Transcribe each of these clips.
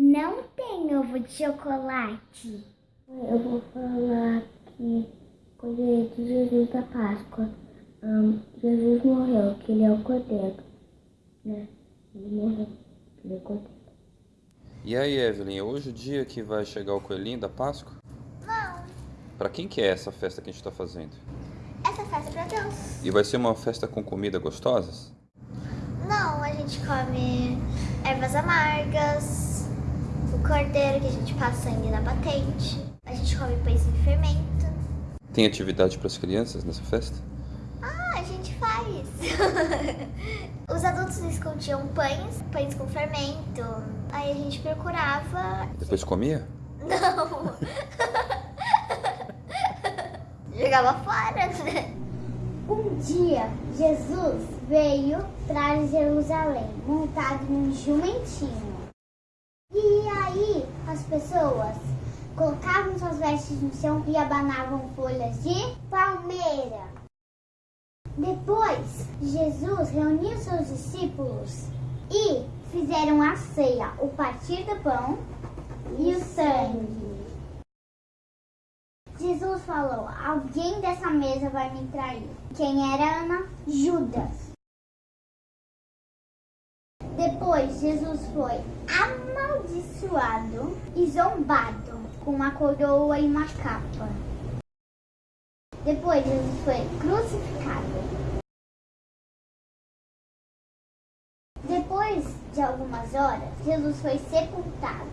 Não tem ovo de chocolate. Eu vou falar que coisa de Jesus da Páscoa. Um, Jesus morreu, que ele é o cordeiro. Né? Ele morreu, que ele é o cordeiro. E aí, Evelyn, é hoje o dia que vai chegar o coelhinho da Páscoa? Não, Pra quem que é essa festa que a gente tá fazendo? essa festa é pra Deus. E vai ser uma festa com comida gostosas? Não, a gente come ervas amargas, cordeiro que a gente passa sangue na batente, a gente come pães sem fermento. Tem atividade para as crianças nessa festa? Ah, a gente faz. Os adultos escondiam pães, pães com fermento. Aí a gente procurava. Depois comia? Não! Jogava fora, né? Um dia, Jesus veio para Jerusalém, montado num jumentinho. As pessoas colocavam suas vestes no chão e abanavam folhas de palmeira. Depois, Jesus reuniu seus discípulos e fizeram a ceia, o partir do pão e o sangue. Jesus falou: Alguém dessa mesa vai me trair. Quem era Ana? Judas. Depois, Jesus foi amaldiçoado e zombado com uma coroa e uma capa. Depois, Jesus foi crucificado. Depois de algumas horas, Jesus foi sepultado.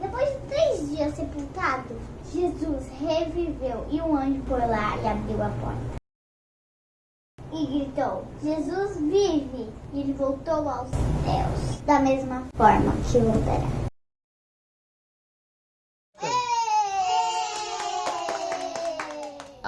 Depois de três dias sepultado, Jesus reviveu e um anjo foi lá e abriu a porta. E gritou: Jesus vive! E ele voltou aos céus, da mesma forma que voltará.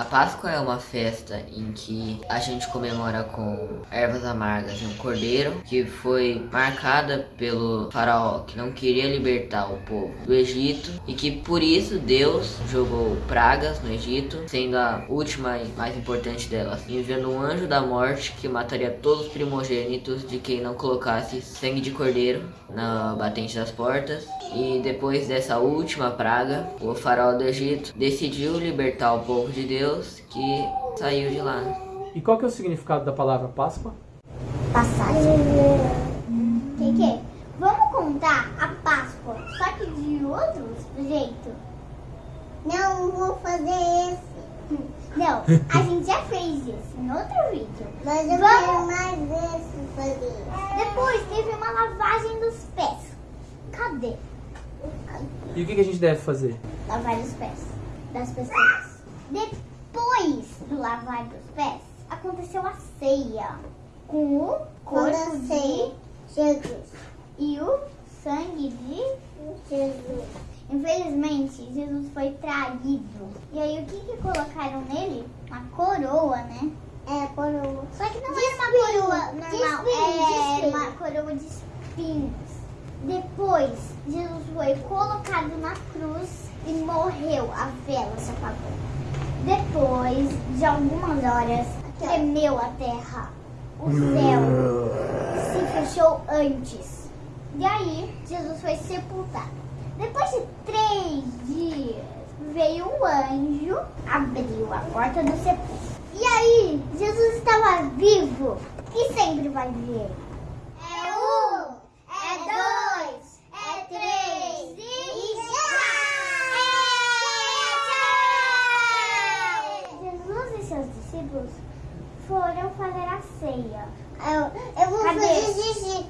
A Páscoa é uma festa em que a gente comemora com ervas amargas e um cordeiro, que foi marcada pelo faraó que não queria libertar o povo do Egito e que por isso Deus jogou pragas no Egito, sendo a última e mais importante delas, enviando um anjo da morte que mataria todos os primogênitos de quem não colocasse sangue de cordeiro na batente das portas. E depois dessa última praga, o faraó do Egito decidiu libertar o povo de Deus que saiu de lá. E qual que é o significado da palavra Páscoa? Passagem. Que que? é? Vamos contar a Páscoa, só que de outro jeito? Não vou fazer esse. Não, a gente já fez isso em outro vídeo. Mas eu Vamos... quero mais esse fazer. Depois teve uma lavagem dos pés. Cadê? E o que, que a gente deve fazer? Lavar os pés das pessoas. Depois do lavar dos pés, aconteceu a ceia com o corpo de Jesus e o sangue de Jesus. Infelizmente, Jesus foi traído. E aí, o que que colocaram nele? Uma coroa, né? É, coroa. Só que não era uma coroa normal, é uma coroa de espinhos. Depois, Jesus foi colocado na cruz e morreu. A vela se apagou. Depois de algumas horas, tremeu a terra. O céu se fechou antes. E aí, Jesus foi sepultado. Depois de três dias, veio um anjo, abriu a porta do sepulcro. E aí, Jesus estava vivo e sempre vai viver. É um, é dois, é três e tchau! Jesus e seus discípulos foram fazer a ceia. Eu, eu vou fazer xixi.